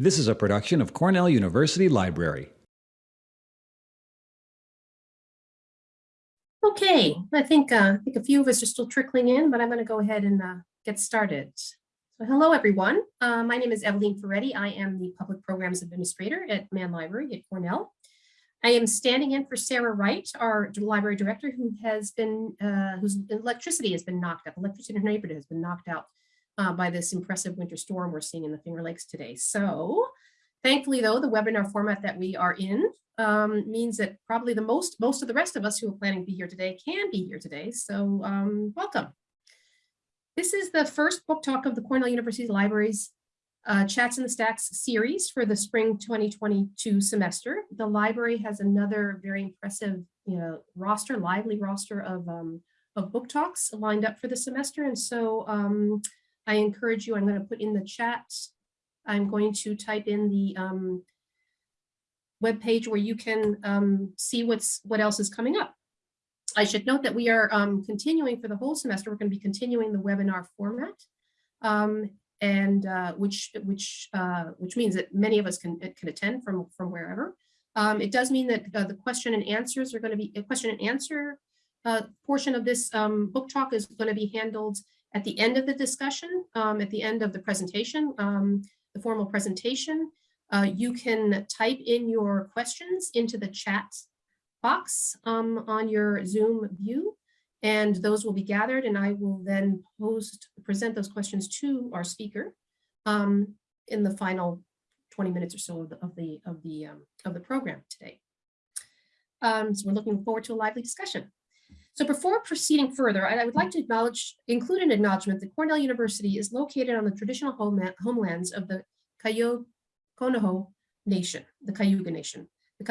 This is a production of Cornell University Library. Okay, I think, uh, I think a few of us are still trickling in, but I'm going to go ahead and uh, get started. So hello, everyone. Uh, my name is Evelyn Ferretti. I am the Public Programs Administrator at Mann Library at Cornell. I am standing in for Sarah Wright, our library director, who has been, uh, whose electricity has been knocked out. Electricity in her neighborhood has been knocked out uh, by this impressive winter storm we're seeing in the Finger Lakes today. So thankfully, though, the webinar format that we are in um, means that probably the most, most of the rest of us who are planning to be here today can be here today. So um, welcome. This is the first book talk of the Cornell University Libraries uh, Chats in the Stacks series for the spring 2022 semester. The library has another very impressive you know, roster, lively roster of, um, of book talks lined up for the semester. And so um, I encourage you, I'm going to put in the chat, I'm going to type in the um, web page where you can um, see what's what else is coming up. I should note that we are um, continuing for the whole semester. We're going to be continuing the webinar format, um, and uh, which which uh, which means that many of us can can attend from from wherever. Um, it does mean that uh, the question and answers are going to be a question and answer uh, portion of this um, book talk is going to be handled at the end of the discussion, um, at the end of the presentation, um, the formal presentation. Uh, you can type in your questions into the chat box um, on your Zoom view, and those will be gathered, and I will then post, present those questions to our speaker um, in the final 20 minutes or so of the of the of the, um, of the program today. Um, so we're looking forward to a lively discussion. So before proceeding further, I, would like to acknowledge, include an acknowledgement that Cornell University is located on the traditional homelands of the Konoho Nation, the Cayuga Nation. The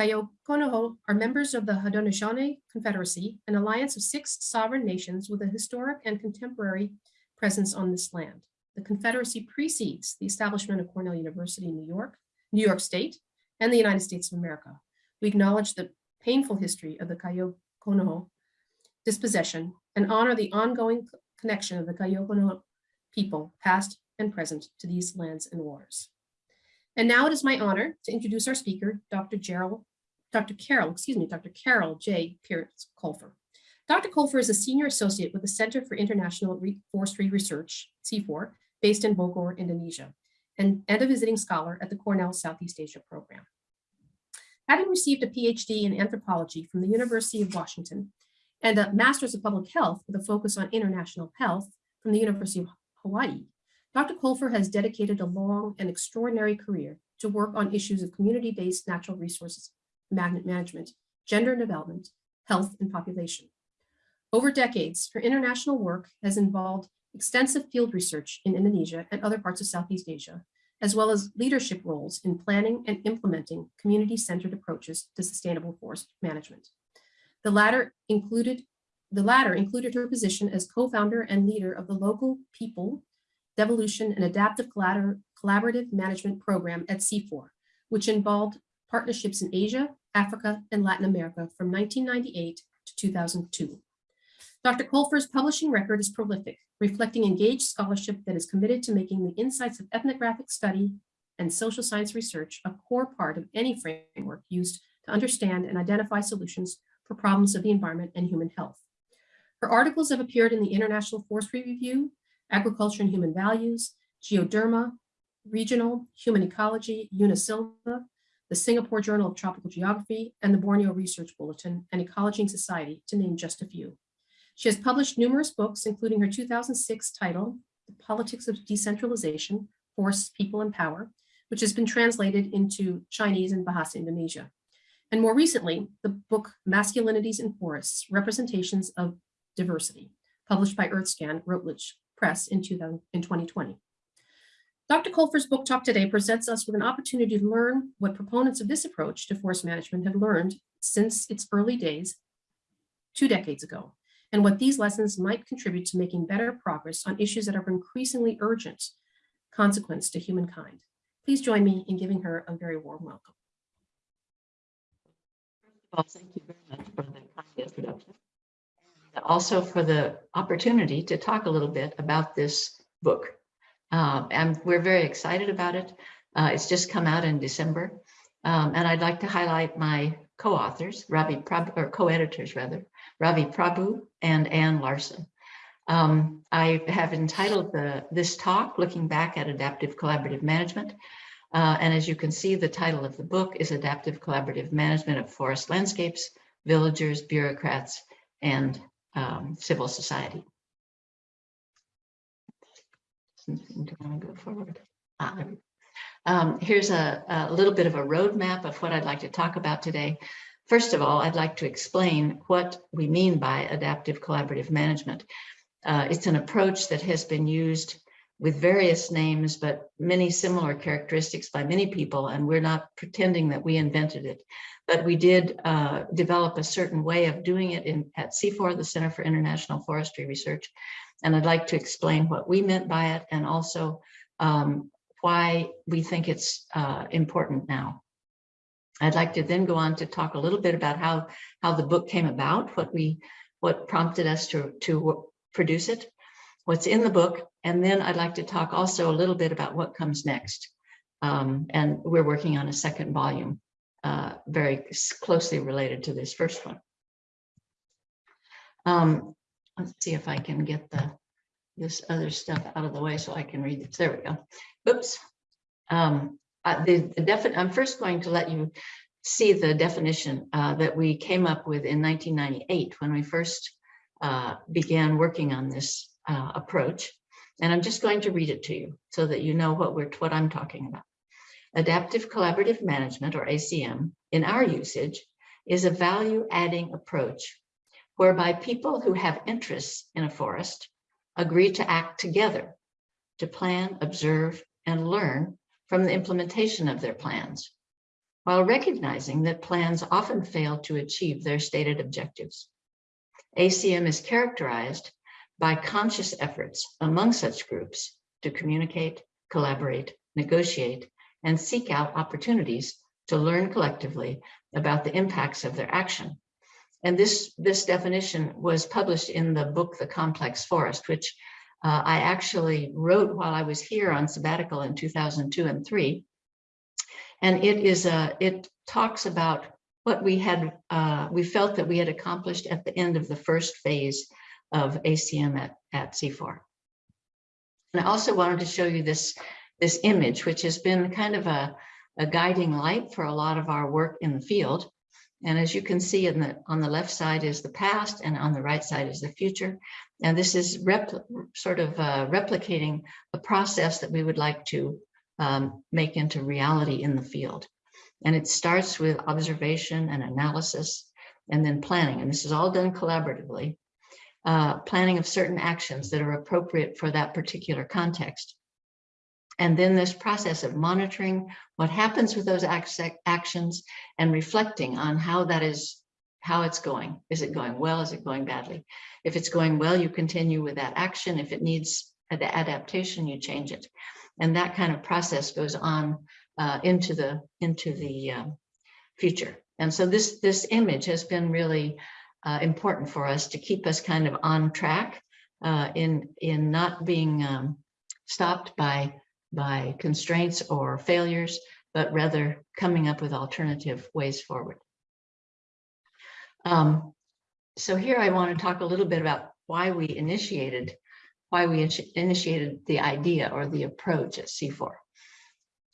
Konoho are members of the Haudenosaunee Confederacy, an alliance of six sovereign nations with a historic and contemporary presence on this land. The Confederacy precedes the establishment of Cornell University in New York, New York State, and the United States of America. We acknowledge the painful history of the Konoho dispossession, and honor the ongoing connection of the Gayogohó:nǫ' people, past and present, to these lands and waters. And now it is my honor to introduce our speaker, Dr. Gerald, Dr. Carol, excuse me, Dr. Carol J. Pierce Colfer. Dr. Colfer is a senior associate with the Center for International Forestry Research, CIFOR, based in Bogor, Indonesia, and, and a visiting scholar at the Cornell Southeast Asia program. Having received a PhD in anthropology from the University of Washington and a Master's of Public Health with a focus on international health from the University of Hawaii, Dr. Colfer has dedicated a long and extraordinary career to work on issues of community-based natural resources magnet management, gender and development, health, and population. Over decades, her international work has involved extensive field research in Indonesia and other parts of Southeast Asia, as well as leadership roles in planning and implementing community-centered approaches to sustainable forest management. The latter included the latter included her position as co-founder and leader of the local people devolution and adaptive collaborative management program at CIFOR, which involved partnerships in Asia, Africa, and Latin America from 1998 to 2002. Dr. Colfer's publishing record is prolific, reflecting engaged scholarship that is committed to making the insights of ethnographic study and social science research a core part of any framework used to understand and identify solutions for problems of the environment and human health. Her articles have appeared in the International Forestry Review, Agriculture and Human Values, Geoderma, Regional, Human Ecology, Unasylva, the Singapore Journal of Tropical Geography, and the Borneo Research Bulletin and Ecology and Society, to name just a few. She has published numerous books, including her 2006 title, The Politics of Decentralization, Forests, People, and Power, which has been translated into Chinese and Bahasa Indonesia. And more recently, the book Masculinities in Forests, Representations of Diversity, published by EarthScan Routledge Press in, 2000, in 2020. Dr. Colfer's book talk today presents us with an opportunity to learn what proponents of this approach to forest management have learned since its early days two decades ago, and what these lessons might contribute to making better progress on issues that are of increasingly urgent consequence to humankind. Please join me in giving her a very warm welcome. Well, thank you very much for the kind introduction. And also for the opportunity to talk a little bit about this book. Um, and we're very excited about it. Uh, It's just come out in December. Um, And I'd like to highlight my co-authors, Ravi Prabhu, or co-editors rather, Ravi Prabhu and Anne Larson. Um, I have entitled the, this talk, Looking Back at Adaptive Collaborative Management. Uh, and as you can see, the title of the book is Adaptive Collaborative Management of Forest Landscapes, Villagers, Bureaucrats, and um, Civil Society. To go forward? Ah. Um, here's a, a little bit of a roadmap of what I'd like to talk about today. First of all, I'd like to explain what we mean by adaptive collaborative management. Uh, it's an approach that has been used with various names, but many similar characteristics by many people, and we're not pretending that we invented it. But we did uh, develop a certain way of doing it in at CIFOR, the Center for International Forestry Research. And I'd like to explain what we meant by it and also um, why we think it's uh, important now. I'd like to then go on to talk a little bit about how how the book came about, what we what prompted us to to produce it, what's in the book, and then I'd like to talk also a little bit about what comes next. Um, and we're working on a second volume, uh, very closely related to this first one. Um, let's see if I can get the this other stuff out of the way so I can read this. There we go. Oops. Um, uh, the, the I'm first going to let you see the definition uh, that we came up with in 1998 when we first uh, began working on this uh, approach. And I'm just going to read it to you so that you know what we're what I'm talking about. Adaptive collaborative management or ACM in our usage is a value adding approach whereby people who have interests in a forest agree to act together to plan, observe, and learn from the implementation of their plans, while recognizing that plans often fail to achieve their stated objectives. ACM is characterized by conscious efforts among such groups to communicate, collaborate, negotiate, and seek out opportunities to learn collectively about the impacts of their action and this, this definition was published in the book, The Complex Forest, which uh, I actually wrote while I was here on sabbatical in 2002 and three. And it is a, it talks about what we had, uh, we felt that we had accomplished at the end of the first phase of ACM at, at CIFOR. And I also wanted to show you this, this image, which has been kind of a, a guiding light for a lot of our work in the field. And as you can see in the, on the left side is the past and on the right side is the future. And this is sort of uh, replicating a process that we would like to um, make into reality in the field. And it starts with observation and analysis and then planning. And this is all done collaboratively. Uh, planning of certain actions that are appropriate for that particular context. And then this process of monitoring what happens with those actions and reflecting on how that is, how it's going. Is it going well? Is it going badly? If it's going well, you continue with that action. If it needs adaptation, you change it. And that kind of process goes on uh, into the into the uh, future. And so this this image has been really uh, important for us to keep us kind of on track uh, in in not being um, stopped by by constraints or failures, but rather coming up with alternative ways forward. Um, so here I want to talk a little bit about why we initiated, why we initiated the idea or the approach at CIFOR.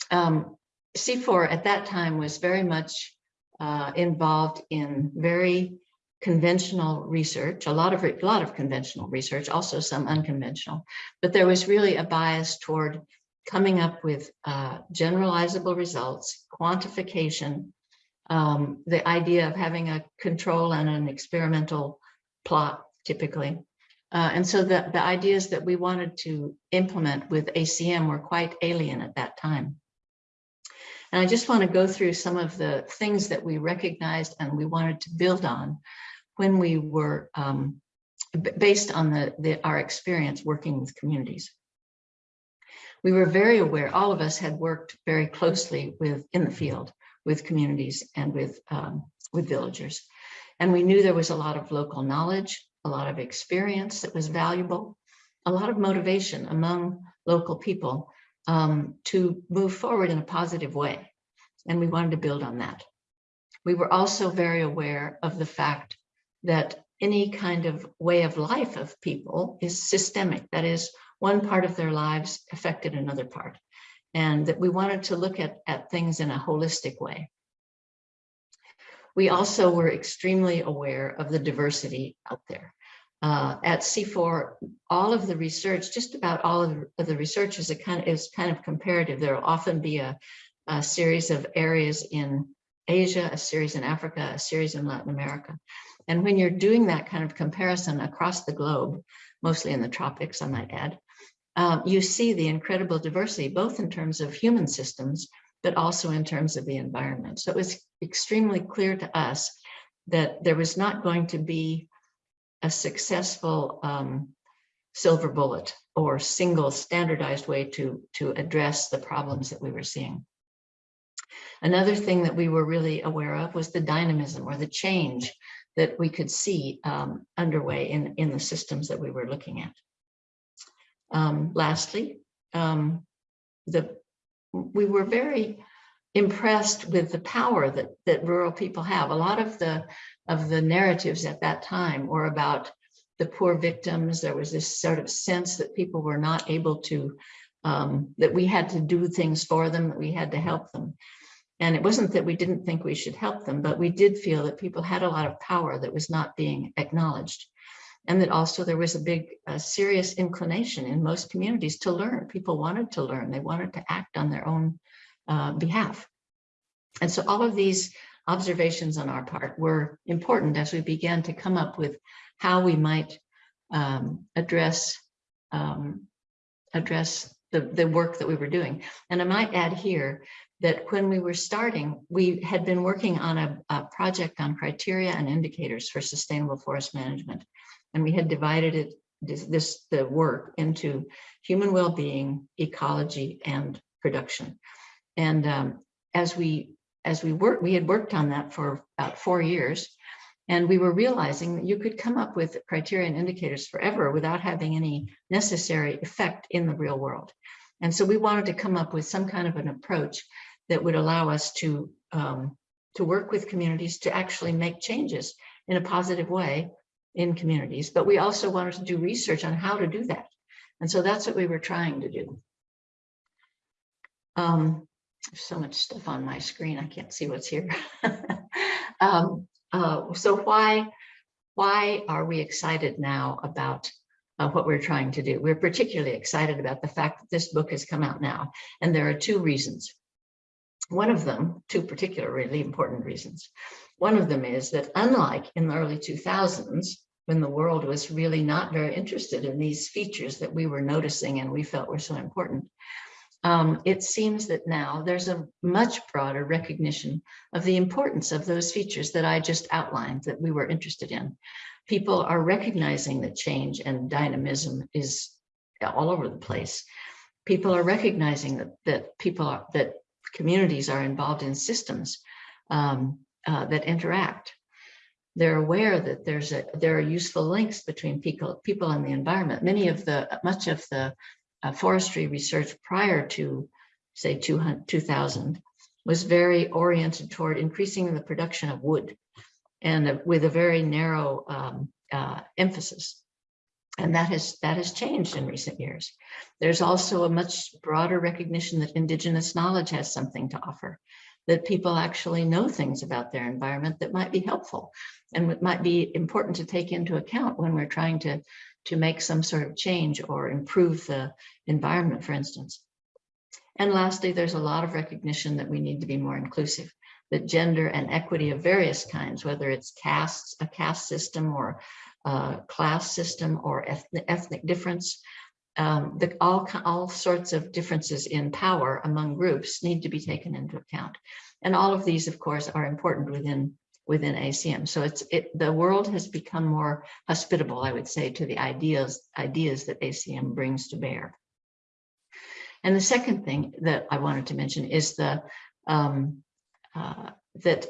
Um, CIFOR at that time was very much uh, involved in very conventional research, a lot of a lot of conventional research, also some unconventional, but there was really a bias toward coming up with uh, generalizable results, quantification, um, the idea of having a control and an experimental plot typically. Uh, and so the, the ideas that we wanted to implement with ACM were quite alien at that time. And I just want to go through some of the things that we recognized and we wanted to build on when we were um, based on the, the, our experience working with communities we were very aware, all of us had worked very closely with in the field with communities and with um, with villagers. And we knew there was a lot of local knowledge, a lot of experience that was valuable, a lot of motivation among local people um, to move forward in a positive way. And we wanted to build on that. We were also very aware of the fact that any kind of way of life of people is systemic. That is, one part of their lives affected another part. And that we wanted to look at, at things in a holistic way. We also were extremely aware of the diversity out there. Uh, at CIFOR, all of the research, just about all of the- research is a kind of, is kind of comparative. There will often be a, a series of areas in Asia, a series in Africa, a series in Latin America. And when you're doing that kind of comparison across the globe, mostly in the tropics, I might add, um, you see the incredible diversity, both in terms of human systems, but also in terms of the environment. So it was extremely clear to us that there was not going to be a successful um, silver bullet or single standardized way to, to address the problems that we were seeing. Another thing that we were really aware of was the dynamism or the change that we could see um, underway in, in the systems that we were looking at. Um, lastly, um, the we were very impressed with the power that that rural people have. A lot of the of the narratives at that time were about the poor victims. There was this sort of sense that people were not able to, um, that we had to do things for them, that we had to help them. And it wasn't that we didn't think we should help them, but we did feel that people had a lot of power that was not being acknowledged. And that also there was a big, serious inclination in most communities to learn. People wanted to learn. They wanted to act on their own uh, behalf. And so all of these observations on our part were important as we began to come up with how we might um, address um, address the, the work that we were doing. And I might add here that when we were starting, we had been working on a, a project on criteria and indicators for sustainable forest management. And we had divided it, this, the work into human well-being, ecology, and production. And um, as we as we worked, we had worked on that for about four years. And we were realizing that you could come up with criteria and indicators forever without having any necessary effect in the real world. And so we wanted to come up with some kind of an approach that would allow us to, um, to work with communities to actually make changes in a positive way in communities. But we also wanted to do research on how to do that. And so that's what we were trying to do. Um, so much stuff on my screen, I can't see what's here. um, uh, so why, why are we excited now about uh, what we're trying to do? We're particularly excited about the fact that this book has come out now, and there are two reasons. One of them, two particular really important reasons. One of them is that unlike in the early 2000s, when the world was really not very interested in these features that we were noticing and we felt were so important, um, it seems that now there's a much broader recognition of the importance of those features that I just outlined that we were interested in. People are recognizing that change and dynamism is all over the place. People are recognizing that, that people are, that communities are involved in systems um, uh, that interact. They're aware that there's a there are useful links between people people and the environment. Many of the much of the uh, forestry research prior to, say, 200, 2000 was very oriented toward increasing the production of wood and uh, with a very narrow um, uh, emphasis. And that has that has changed in recent years. There's also a much broader recognition that indigenous knowledge has something to offer, that people actually know things about their environment that might be helpful and might be important to take into account when we're trying to to make some sort of change or improve the environment, for instance. And lastly, there's a lot of recognition that we need to be more inclusive, that gender and equity of various kinds, whether it's castes, a caste system or a class system or ethnic, ethnic difference, um, the, all, all sorts of differences in power among groups need to be taken into account. And all of these, of course, are important within within ACM. So it's it the world has become more hospitable, I would say, to the ideas ideas that ACM brings to bear. And the second thing that I wanted to mention is the um, uh, that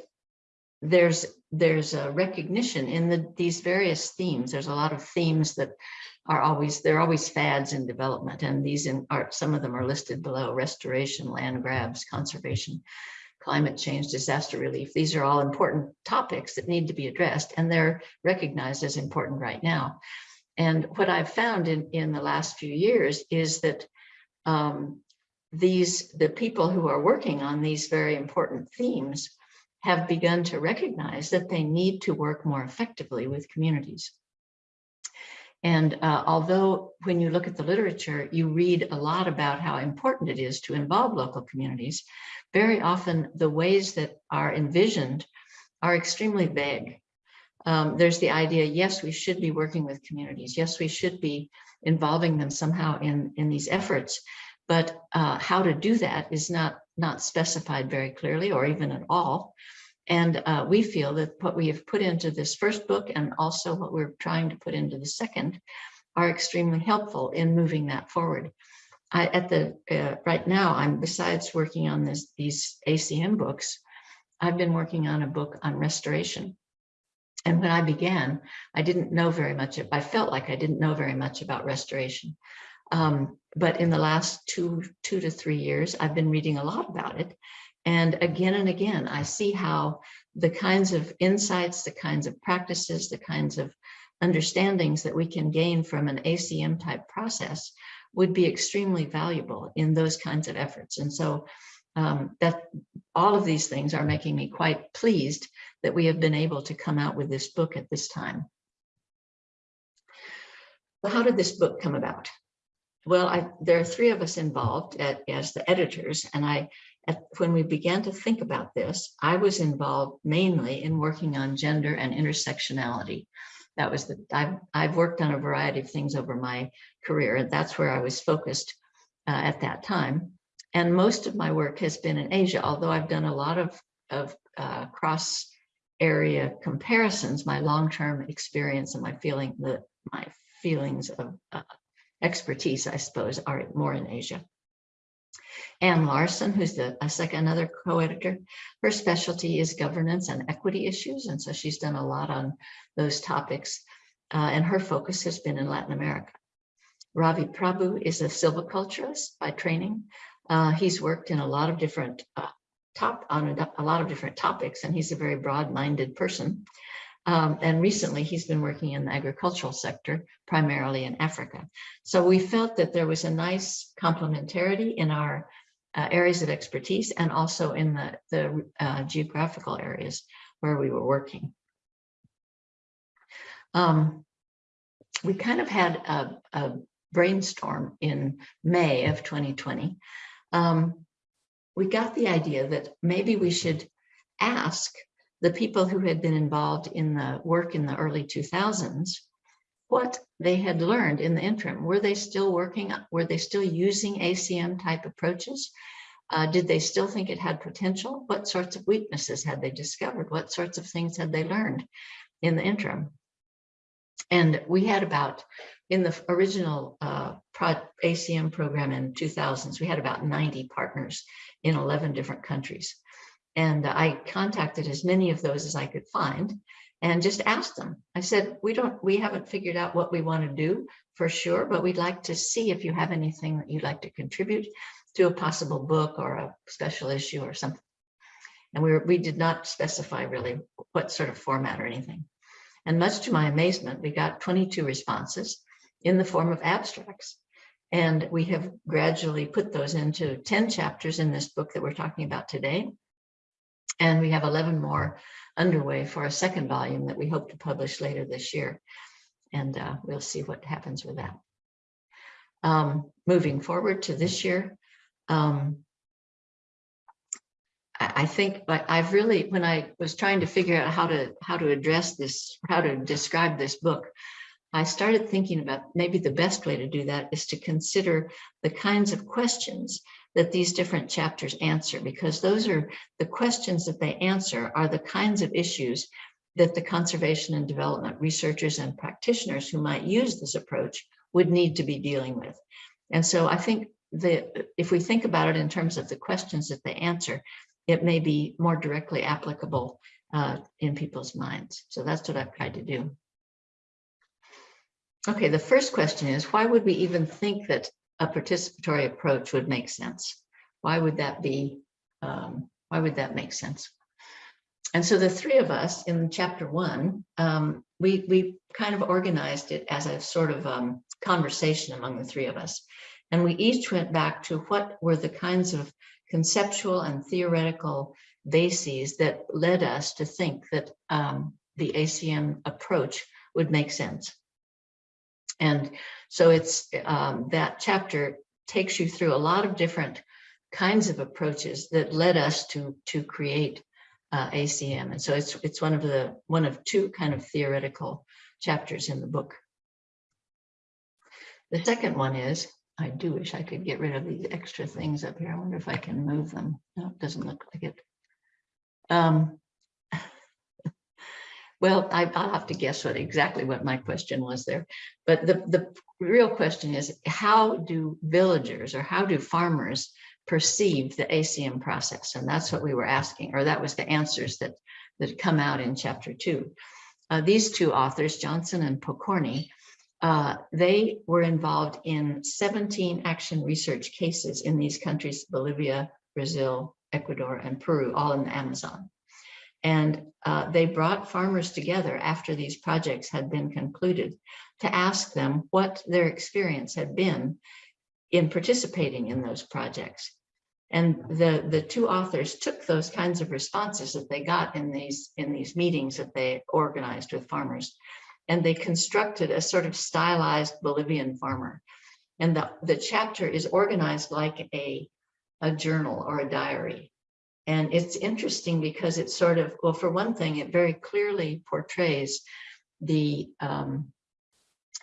there's there's a recognition in the these various themes. There's a lot of themes that are always, they're always fads in development. And these in- are, some of them are listed below, restoration, land grabs, conservation, climate change, disaster relief. These are all important topics that need to be addressed and they're recognized as important right now. And what I've found in, in the last few years is that um, these, the people who are working on these very important themes have begun to recognize that they need to work more effectively with communities. And uh, although when you look at the literature, you read a lot about how important it is to involve local communities, very often the ways that are envisioned are extremely vague. Um, there's the idea, yes, we should be working with communities. Yes, we should be involving them somehow in, in these efforts. But uh, how to do that is not, not specified very clearly or even at all. And uh, we feel that what we have put into this first book and also what we're trying to put into the second are extremely helpful in moving that forward. I, at the uh, right now, I'm besides working on this these ACM books, I've been working on a book on restoration. And when I began, I didn't know very much. I felt like I didn't know very much about restoration. Um, but in the last two, two to three years, I've been reading a lot about it. And again and again, I see how the kinds of insights, the kinds of practices, the kinds of understandings that we can gain from an ACM type process would be extremely valuable in those kinds of efforts. And so um, that all of these things are making me quite pleased that we have been able to come out with this book at this time. Well, how did this book come about? Well, I, there are three of us involved at, as the editors, and I, at, when we began to think about this, I was involved mainly in working on gender and intersectionality. That was the, I've, I've worked on a variety of things over my career, and that's where I was focused uh, at that time. And most of my work has been in Asia, although I've done a lot of, of uh, cross area comparisons, my long-term experience and my feeling, the, my feelings of uh, expertise, I suppose, are more in Asia. Anne Larson, who's the a second another co-editor, her specialty is governance and equity issues, and so she's done a lot on those topics, uh, and her focus has been in Latin America. Ravi Prabhu is a silviculturist by training. Uh, he's worked in a lot of different uh, top on a, a, lot of different topics, and he's a very broad-minded person. Um, and recently he's been working in the agricultural sector, primarily in Africa. So we felt that there was a nice complementarity in our uh, areas of expertise and also in the, the uh, geographical areas where we were working. Um, we kind of had a, a, brainstorm in May of 2020. Um, we got the idea that maybe we should ask the people who had been involved in the work in the early 2000s, what they had learned in the interim. Were they still working? Were they still using ACM type approaches? Uh, did they still think it had potential? What sorts of weaknesses had they discovered? What sorts of things had they learned in the interim? And we had about, in the original uh, ACM program in 2000s, we had about 90 partners in 11 different countries. And I contacted as many of those as I could find and just asked them. I said, we don't, we haven't figured out what we want to do for sure, but we'd like to see if you have anything that you'd like to contribute to a possible book or a special issue or something. And we, were, we did not specify really what sort of format or anything. And much to my amazement, we got 22 responses in the form of abstracts. And we have gradually put those into 10 chapters in this book that we're talking about today. And we have 11 more underway for a second volume that we hope to publish later this year. And uh, we'll see what happens with that. Um, moving forward to this year, um, I, I think I've really, when I was trying to figure out how to how to address this, how to describe this book, I started thinking about maybe the best way to do that is to consider the kinds of questions that these different chapters answer, because those are the questions that they answer are the kinds of issues that the conservation and development researchers and practitioners who might use this approach would need to be dealing with. And so I think that if we think about it in terms of the questions that they answer, it may be more directly applicable uh, in people's minds. So that's what I've tried to do. Okay, the first question is, why would we even think that a participatory approach would make sense? Why would that be, um, why would that make sense? And so the three of us in chapter one, um, we, we kind of organized it as a sort of um, conversation among the three of us. And we each went back to what were the kinds of conceptual and theoretical bases that led us to think that um, the ACM approach would make sense. And so it's um, that chapter takes you through a lot of different kinds of approaches that led us to to create uh, ACM. And so it's it's one of the one of two kind of theoretical chapters in the book. The second one is, I do wish I could get rid of these extra things up here. I wonder if I can move them. No, it doesn't look like it. Um, well, I, I'll have to guess what exactly what my question was there. But the, the real question is, how do villagers or how do farmers perceive the ACM process? And that's what we were asking, or that was the answers that, that come out in chapter two. Uh, these two authors, Johnson and Pokorny, uh, they were involved in 17 action research cases in these countries, Bolivia, Brazil, Ecuador, and Peru, all in the Amazon. And uh, they brought farmers together after these projects had been concluded to ask them what their experience had been in participating in those projects. And the, the two authors took those kinds of responses that they got in these, in these meetings that they organized with farmers, and they constructed a sort of stylized Bolivian farmer. And the, the chapter is organized like a, a journal or a diary. And it's interesting because it's sort of, well, for one thing, it very clearly portrays the um,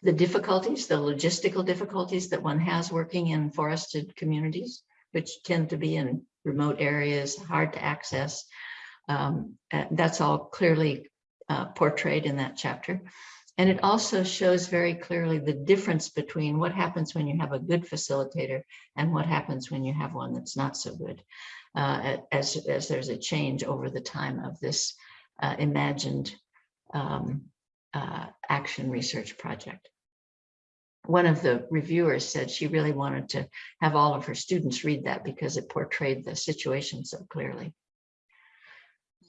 the difficulties, the logistical difficulties that one has working in forested communities, which tend to be in remote areas, hard to access. Um, uh, that's all clearly uh, portrayed in that chapter. And it also shows very clearly the difference between what happens when you have a good facilitator and what happens when you have one that's not so good, uh, as, as there's a change over the time of this uh, imagined um, uh, action research project. One of the reviewers said she really wanted to have all of her students read that because it portrayed the situation so clearly.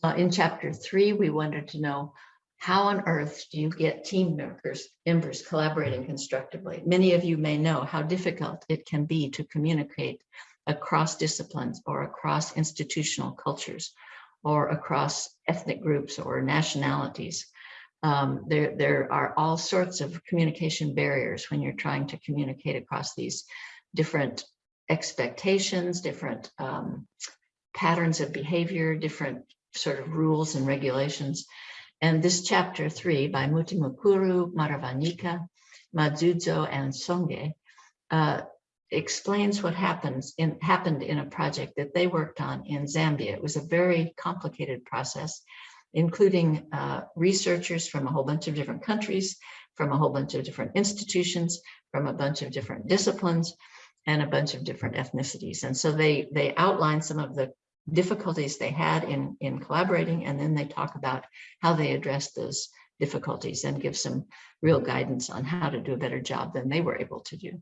Uh, in chapter three, we wanted to know how on earth do you get team members, members collaborating constructively? Many of you may know how difficult it can be to communicate across disciplines or across institutional cultures or across ethnic groups or nationalities. Um, there, there are all sorts of communication barriers when you're trying to communicate across these different expectations, different um, patterns of behavior, different sort of rules and regulations. And this chapter three by Mutimukuru, Maravanika, Madzudzo, and Songe uh, explains what happens in happened in a project that they worked on in Zambia. It was a very complicated process including uh, researchers from a whole bunch of different countries, from a whole bunch of different institutions, from a bunch of different disciplines, and a bunch of different ethnicities. And so they, they outline some of the difficulties they had in, in collaborating, and then they talk about how they addressed those difficulties and give some real guidance on how to do a better job than they were able to do.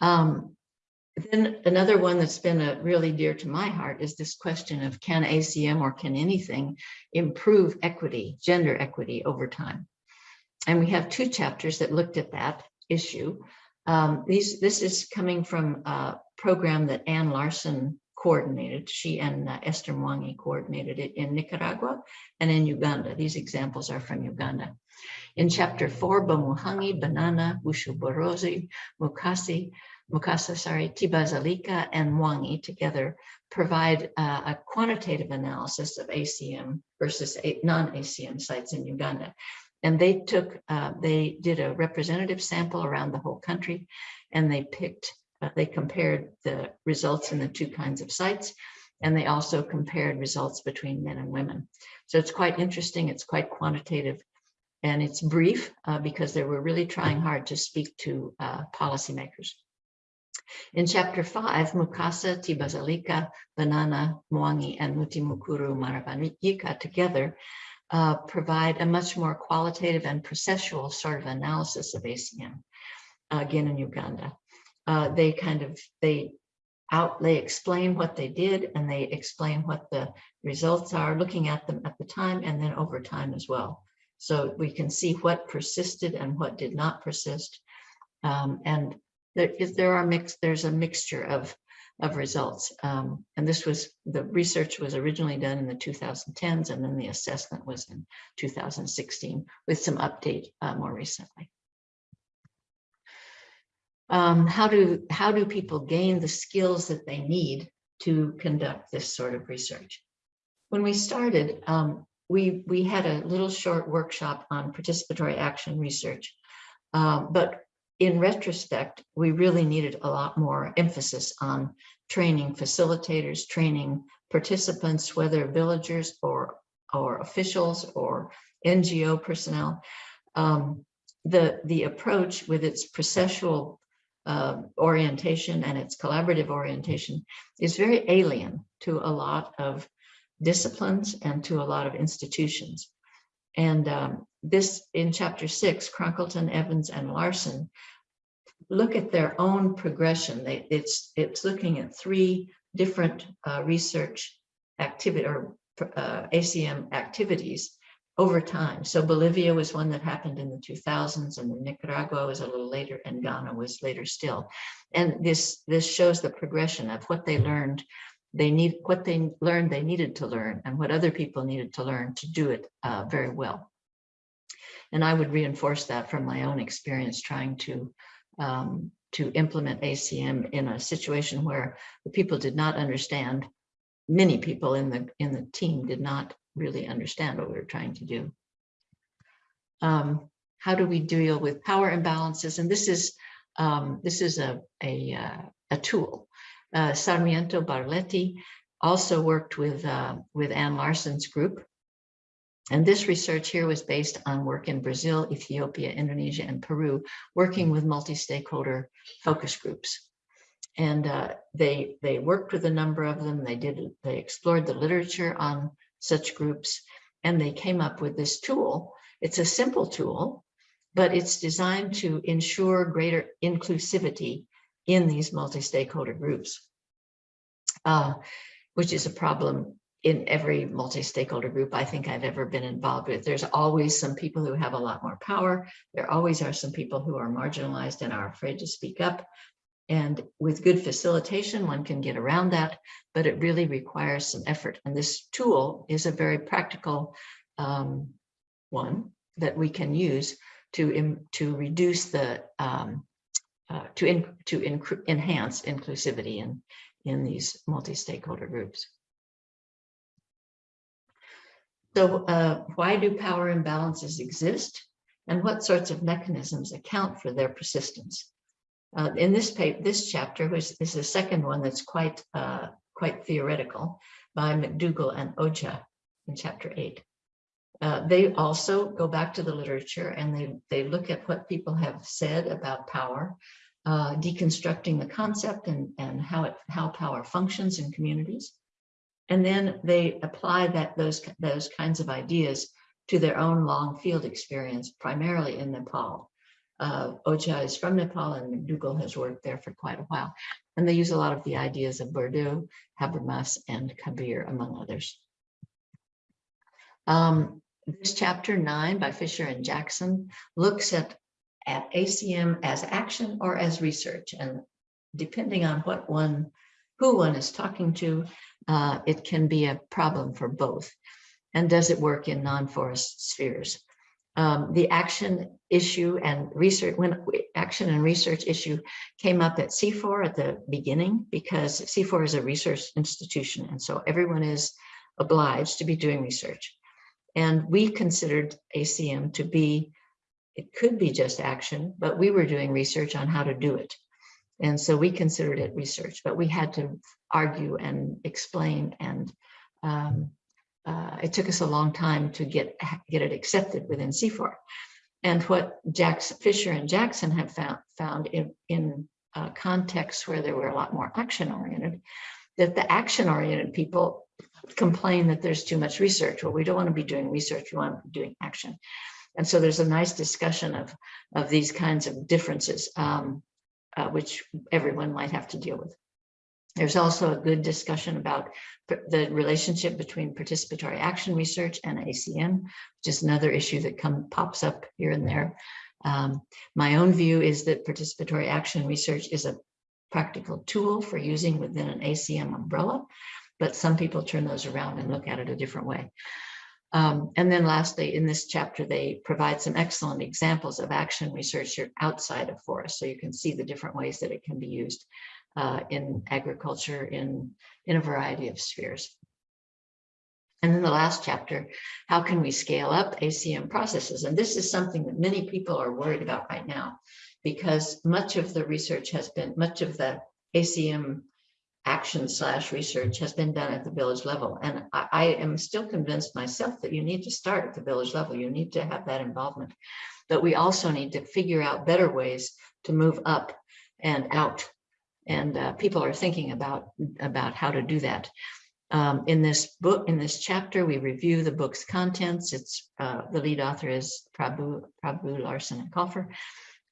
Um, then another one that's been a really dear to my heart is this question of can ACM or can anything improve equity, gender equity over time? And we have two chapters that looked at that issue. Um, these, this is coming from a program that Anne Larson coordinated. She and uh, Esther Mwangi coordinated it in Nicaragua and in Uganda. These examples are from Uganda. In chapter four, Bamuhangi, Banana, Bushuborozi, Mukasi, Mukasa, sorry, Tibazalika and Mwangi together provide uh, a quantitative analysis of ACM versus non-ACM sites in Uganda. And they took, uh, they did a representative sample around the whole country and they picked, uh, they compared the results in the two kinds of sites and they also compared results between men and women. So it's quite interesting, it's quite quantitative and it's brief uh, because they were really trying hard to speak to uh, policymakers. In chapter five, Mukasa, Tibazalika, Banana, Mwangi, and Mutimukuru Maravanika together uh, provide a much more qualitative and processual sort of analysis of ACM, again in Uganda. Uh, they kind of, they out, they explain what they did and they explain what the results are, looking at them at the time and then over time as well. So we can see what persisted and what did not persist. Um, and there is, there are mixed, there's a mixture of, of results. Um, and this was, the research was originally done in the 2010s and then the assessment was in 2016 with some update uh, more recently. Um, how do, how do people gain the skills that they need to conduct this sort of research? When we started, um, we, we had a little short workshop on participatory action research. Um, but in retrospect, we really needed a lot more emphasis on training facilitators, training participants, whether villagers or, or officials or NGO personnel. Um, the, the approach with its processual uh, orientation and its collaborative orientation is very alien to a lot of disciplines and to a lot of institutions. And um, this in chapter six, Cronkleton, Evans, and Larson look at their own progression. They, it's, it's looking at three different uh, research activity or uh, ACM activities over time. So Bolivia was one that happened in the 2000s and Nicaragua was a little later and Ghana was later still. And this, this shows the progression of what they learned they need what they learned they needed to learn and what other people needed to learn to do it uh, very well. And I would reinforce that from my own experience trying to um, to implement ACM in a situation where the people did not understand, many people in the in the team did not really understand what we were trying to do. Um, how do we deal with power imbalances? And this is um, this is a a, uh, a tool uh, Sarmiento Barletti also worked with, uh, with Anne Larson's group. And this research here was based on work in Brazil, Ethiopia, Indonesia, and Peru, working with multi-stakeholder focus groups. And uh, they, they worked with a number of them. They did, they explored the literature on such groups, and they came up with this tool. It's a simple tool, but it's designed to ensure greater inclusivity in these multi-stakeholder groups, uh, which is a problem in every multi-stakeholder group I think I've ever been involved with. There's always some people who have a lot more power. There always are some people who are marginalized and are afraid to speak up. And with good facilitation, one can get around that, but it really requires some effort. And this tool is a very practical um, one that we can use to, to reduce the um, uh, to in, to enhance inclusivity in in these multi-stakeholder groups. So uh, why do power imbalances exist and what sorts of mechanisms account for their persistence? Uh, in this paper, this chapter, which is the second one that's quite uh, quite theoretical by McDougall and Ojha in chapter eight. Uh, they also go back to the literature and they, they look at what people have said about power uh, deconstructing the concept and, and how it how power functions in communities. And then they apply that those, those kinds of ideas to their own long field experience, primarily in Nepal. Uh, Ojha is from Nepal and McDougall has worked there for quite a while. And they use a lot of the ideas of Bourdieu, Habermas, and Kabeer, among others. Um, this chapter nine by Fisher and Jackson looks at at ACM as action or as research. And depending on what one, who one is talking to, uh, it can be a problem for both. And does it work in non-forest spheres? Um, the action issue and research, when action and research issue came up at CIFOR at the beginning, because CIFOR is a research institution. And so everyone is obliged to be doing research. And we considered ACM to be it could be just action, but we were doing research on how to do it. And so we considered it research, but we had to argue and explain and um, uh, it took us a long time to get, get it accepted within CIFOR. And what Jackson, Fisher and Jackson have found, found in, in uh, contexts where there were a lot more action oriented, that the action oriented people complain that there's too much research. Well, we don't want to be doing research, we want to be doing action. And so there's a nice discussion of, of these kinds of differences, um, uh, which everyone might have to deal with. There's also a good discussion about the relationship between participatory action research and ACM, which is another issue that come, pops up here and there. Um, my own view is that participatory action research is a practical tool for using within an ACM umbrella, but some people turn those around and look at it a different way. Um, and then lastly, in this chapter, they provide some excellent examples of action research outside of forests. So you can see the different ways that it can be used uh, in agriculture in, in a variety of spheres. And then the last chapter, how can we scale up ACM processes? And this is something that many people are worried about right now because much of the research has been, much of the ACM action slash research has been done at the village level. And I, I am still convinced myself that you need to start at the village level. You need to have that involvement. But we also need to figure out better ways to move up and out. And uh, people are thinking about, about how to do that. Um, in this book, in this chapter, we review the book's contents. It's uh, the lead author is Prabhu, Prabhu Larson and Colfer.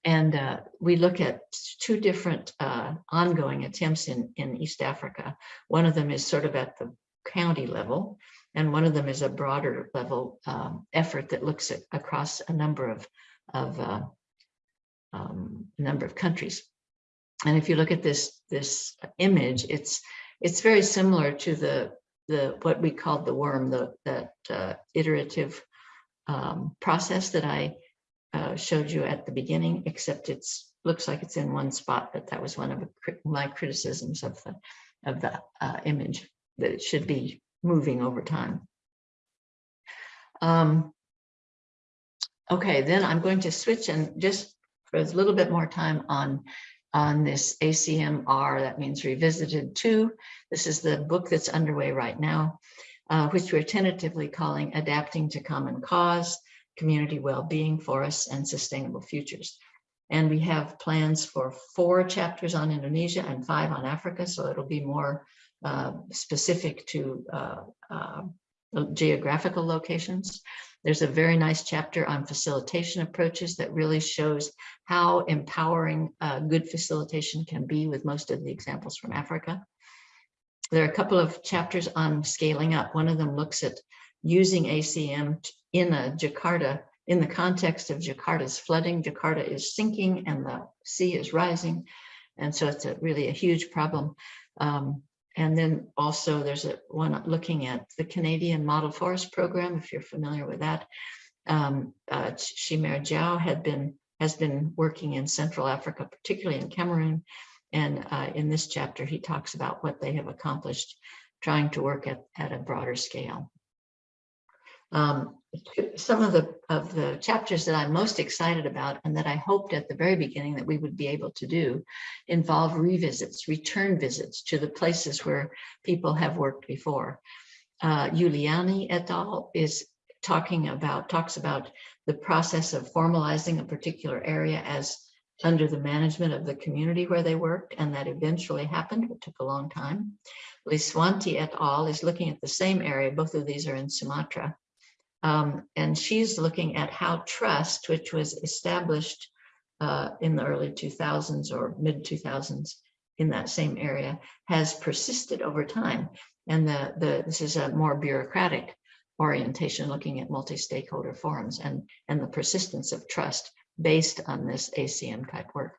And uh, we look at two different uh, ongoing attempts in, in East Africa. One of them is sort of at the county level, and one of them is a broader level um, effort that looks at across a number of, of uh, um, number of countries. And if you look at this, this image, it's it's very similar to the the what we called the worm, the that uh, iterative um, process that I uh, showed you at the beginning, except it's looks like it's in one spot, but that was one of my criticisms of the of the uh, image that it should be moving over time. Um, okay, then I'm going to switch and just for a little bit more time on on this ACMR, that means revisited two. This is the book that's underway right now, uh, which we're tentatively calling Adapting to Common Cause, Community Wellbeing, Forests, and Sustainable Futures. And we have plans for four chapters on Indonesia and five on Africa, so it'll be more uh, specific to uh, uh, geographical locations. There's a very nice chapter on facilitation approaches that really shows how empowering good facilitation can be with most of the examples from Africa. There are a couple of chapters on scaling up. One of them looks at using ACM in a Jakarta, in the context of Jakarta's flooding. Jakarta is sinking and the sea is rising. And so it's a really a huge problem. Um, and then also there's a one looking at the Canadian Model Forest Program, if you're familiar with that. Um, uh, Chimère Diaw had been has been working in Central Africa, particularly in Cameroon. And uh, in this chapter, he talks about what they have accomplished trying to work at, at a broader scale. Um, some of the of the chapters that I'm most excited about and that I hoped at the very beginning that we would be able to do involve revisits, return visits to the places where people have worked before. Uh, et al. is talking about, talks about the process of formalizing a particular area as under the management of the community where they worked, and that eventually happened, but took a long time. Liswanti et al. is looking at the same area, both of these are in Sumatra, um, and she's looking at how trust, which was established uh, in the early 2000s or mid 2000s in that same area, has persisted over time. And the, the this is a more bureaucratic orientation, looking at multi-stakeholder forums and, and the persistence of trust based on this ACM type work.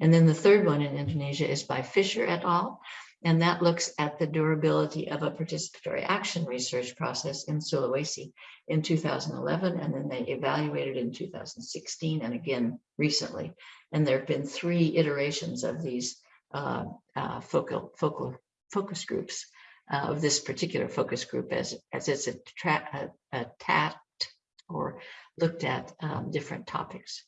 And then the third one in Indonesia is by Fisher et al. And that looks at the durability of a participatory action research process in Sulawesi in 2011, and then they evaluated in 2016 and again recently. And there have been three iterations of these uh, uh, focal, focal focus groups uh, of this particular focus group as, as it's attacked or looked at um, different topics.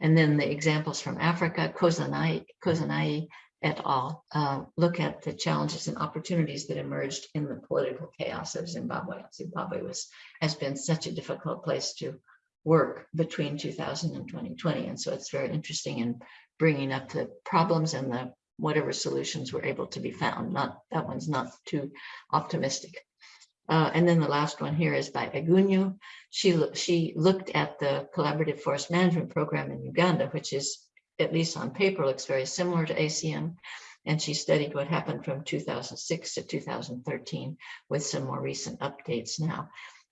And then the examples from Africa, Kozanayi, Kozanayi et al. Uh, look at the challenges and opportunities that emerged in the political chaos of Zimbabwe. Zimbabwe was has been such a difficult place to work between 2000 and 2020, and so it's very interesting in bringing up the problems and the whatever solutions were able to be found. Not, that one's not too optimistic. Uh, and then the last one here is by Agunyu. She, she looked at the collaborative forest management program in Uganda, which is, at least on paper, looks very similar to ACM. And she studied what happened from 2006 to 2013 with some more recent updates now.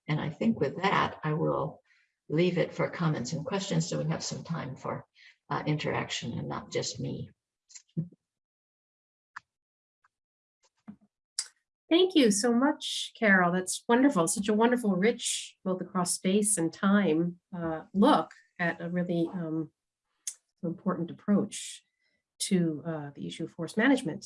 And I think with that, I will leave it for comments and questions so we have some time for uh, interaction and not just me. Thank you so much, Carol. That's wonderful. Such a wonderful, rich, both across space and time, uh, look at a really um, important approach to uh, the issue of forest management.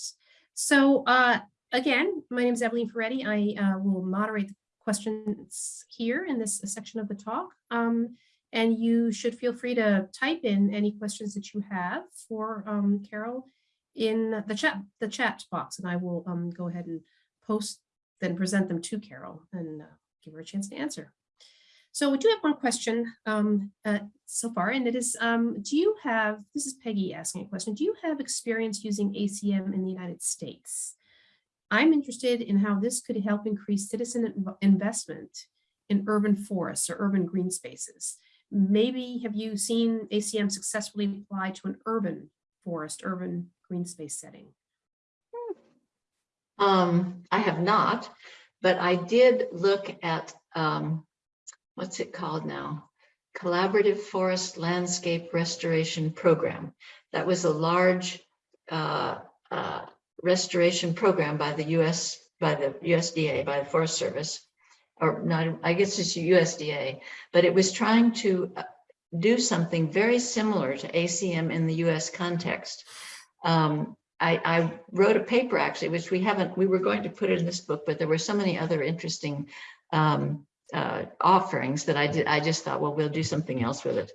So uh, again, my name is Evelyn Ferretti. I uh, will moderate the questions here in this section of the talk. Um, and you should feel free to type in any questions that you have for um, Carol in the chat, the chat box, and I will um, go ahead and post, then present them to Carol and uh, give her a chance to answer. So we do have one question um, uh, so far, and it is, um, do you have, this is Peggy asking a question, do you have experience using ACM in the United States? I'm interested in how this could help increase citizen investment in urban forests or urban green spaces. Maybe have you seen ACM successfully apply to an urban forest, urban green space setting? Um, I have not, but I did look at, um, what's it called now? Collaborative Forest Landscape Restoration Program. That was a large, uh, uh, restoration program by the US, by the USDA, by the Forest Service. Or not, I guess it's USDA, but it was trying to uh, do something very similar to ACM in the US context. Um, I, I wrote a paper actually, which we haven't, we were going to put it in this book, but there were so many other interesting um, uh, offerings that I did, I just thought, well, we'll do something else with it.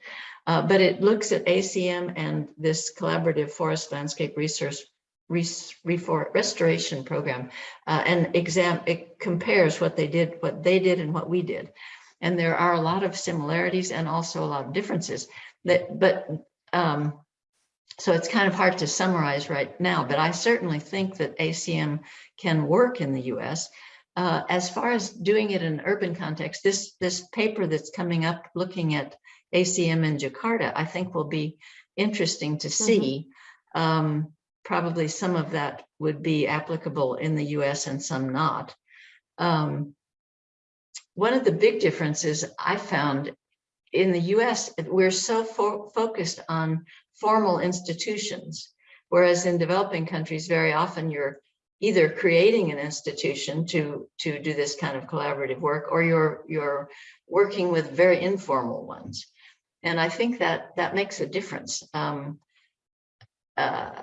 Uh, but it looks at ACM and this collaborative forest landscape resource res- restoration program uh, and exam, it compares what they did, what they did and what we did. And there are a lot of similarities and also a lot of differences that, but um, so it's kind of hard to summarize right now, but I certainly think that ACM can work in the US. Uh, as far as doing it in an urban context, this, this paper that's coming up looking at ACM in Jakarta, I think will be interesting to see. Um, probably some of that would be applicable in the US and some not. Um, one of the big differences I found in the US, we're so fo- focused on formal institutions. Whereas in developing countries, very often you're either creating an institution to, to do this kind of collaborative work, or you're, you're working with very informal ones. And I think that that makes a difference. Um, uh,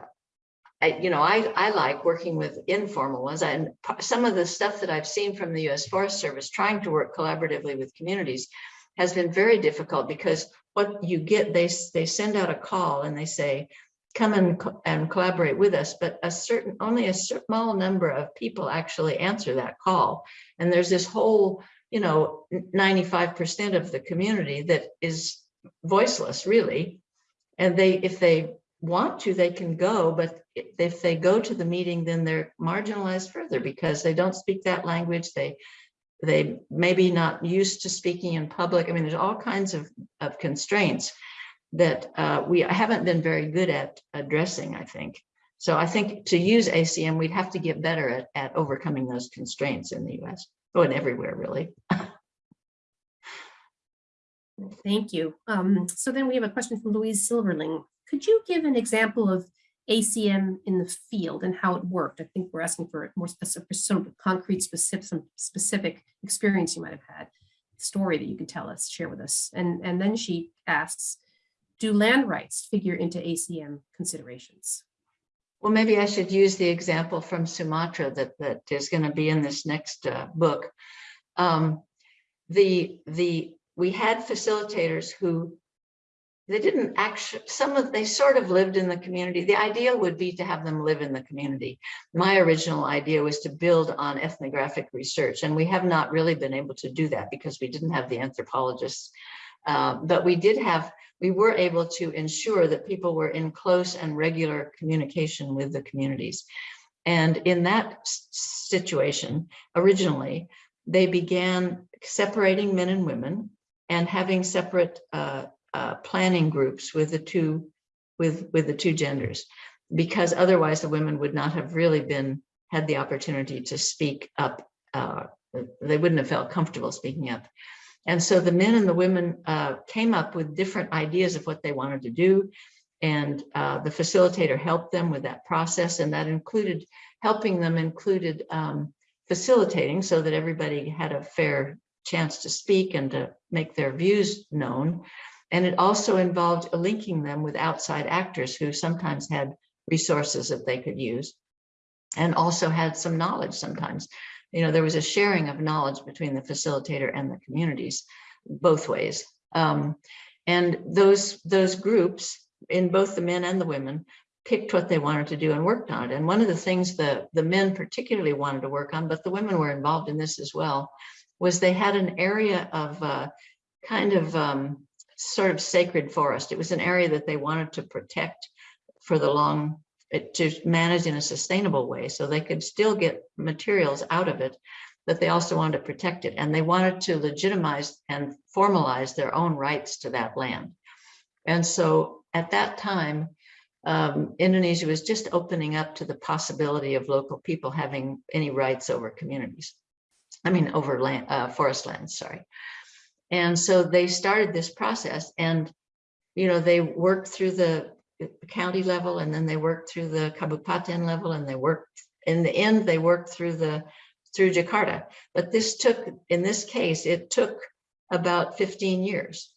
I, you know, I, I like working with informal ones and some of the stuff that I've seen from the US Forest Service trying to work collaboratively with communities has been very difficult because what you get, they, they send out a call and they say, come and, and collaborate with us, but a certain, only a small number of people actually answer that call. And there's this whole, you know, ninety-five percent of the community that is voiceless, really. And they, if they want to, they can go, but if they go to the meeting, then they're marginalized further because they don't speak that language. They, they maybe not used to speaking in public. I mean, there's all kinds of, of constraints that uh, we haven't been very good at addressing, I think. So I think to use ACM, we'd have to get better at, at overcoming those constraints in the US, oh, and everywhere, really. Thank you. Um, so then we have a question from Louise Silverling. Could you give an example of ACM in the field and how it worked? I think we're asking for more specific, some concrete, specific, some specific experience you might have had, story that you could tell us, share with us. And, and then she asks, do land rights figure into ACM considerations? Well, maybe I should use the example from Sumatra that, that is going to be in this next uh, book. Um, the, the, we had facilitators who they didn't actually, some of, they sort of lived in the community. The idea would be to have them live in the community. My original idea was to build on ethnographic research, and we have not really been able to do that because we didn't have the anthropologists. Uh, but we did have we were able to ensure that people were in close and regular communication with the communities. And in that situation, originally, they began separating men and women and having separate uh, uh, planning groups with the two, with, with the two genders. Because otherwise the women would not have really been, had the opportunity to speak up. uh, They wouldn't have felt comfortable speaking up. And so the men and the women uh, came up with different ideas of what they wanted to do. And uh, the facilitator helped them with that process. And that included, helping them included um, facilitating so that everybody had a fair chance to speak and to make their views known. And it also involved linking them with outside actors who sometimes had resources that they could use and also had some knowledge sometimes. You know, there was a sharing of knowledge between the facilitator and the communities, both ways. Um, and those, those groups in both the men and the women picked what they wanted to do and worked on it. And one of the things the, the men particularly wanted to work on, but the women were involved in this as well, was they had an area of uh, kind of um, sort of sacred forest. It was an area that they wanted to protect for the long, to manage in a sustainable way, so they could still get materials out of it, but they also wanted to protect it, and they wanted to legitimize and formalize their own rights to that land. And so at that time, um, Indonesia was just opening up to the possibility of local people having any rights over communities. I mean, over land, uh, forest lands, sorry. And so they started this process and, you know, they worked through the county level and then they worked through the Kabupaten level and they worked, in the end, they worked through the, through Jakarta. But this took, in this case, it took about 15 years.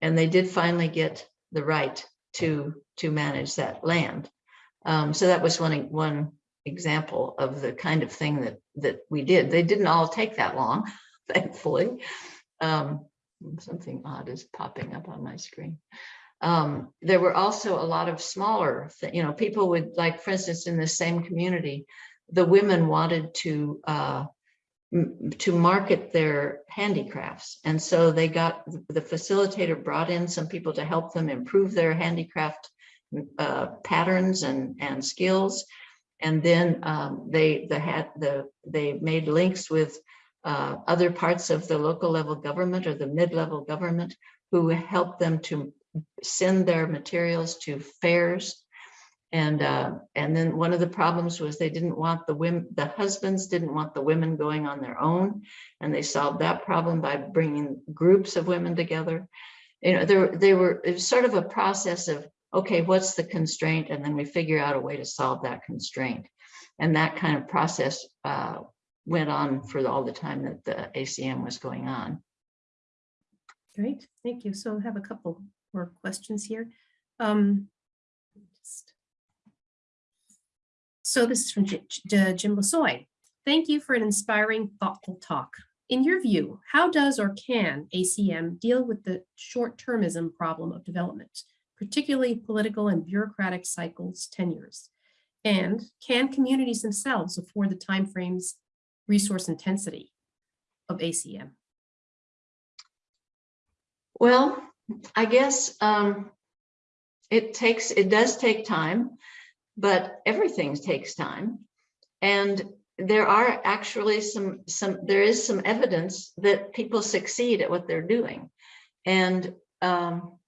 And they did finally get the right to, to manage that land. Um, so that was one, one example of the kind of thing that, that we did. They didn't all take that long, thankfully. Um, something odd is popping up on my screen. Um, there were also a lot of smaller, you know, people would like, for instance, in the same community, the women wanted to uh, to market their handicrafts. And so they got, the facilitator brought in some people to help them improve their handicraft uh, patterns and, and skills. And then um, they, the had, the, they made links with uh, other parts of the local level government or the mid-level government who helped them to send their materials to fairs. And, uh, and then one of the problems was they didn't want the women, the husbands didn't want the women going on their own. And they solved that problem by bringing groups of women together. You know, there, they were, it was sort of a process of, okay, what's the constraint? And then we figure out a way to solve that constraint. And that kind of process uh, went on for all the time that the ACM was going on. Great, thank you. So I have a couple more questions here. Um, just- So this is from Ji- Ji- Jim Lasoy. Thank you for an inspiring, thoughtful talk. In your view, how does or can ACM deal with the short-termism problem of development, particularly political and bureaucratic cycles, tenures? And can communities themselves afford the timeframes, resource intensity of ACM? Well, I guess um, it takes, it does take time, but everything takes time. And there are actually some, some, there is some evidence that people succeed at what they're doing. And um,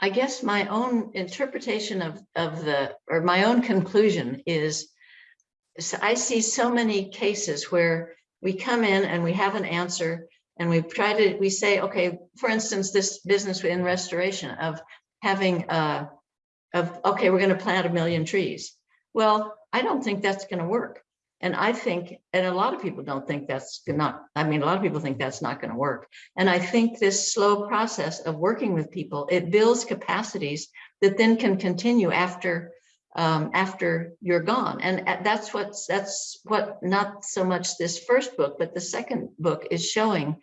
I guess my own interpretation of, of the, or my own conclusion is, is I see so many cases where we come in and we have an answer and we try to, we say, okay, for instance, this business in restoration of having, uh, of, okay, we're going to plant a million trees. Well, I don't think that's going to work. And I think, and a lot of people don't think that's not, I mean, a lot of people think that's not going to work. And I think this slow process of working with people, it builds capacities that then can continue after um, after you're gone. And uh, that's what's that's what not so much this first book, but the second book is showing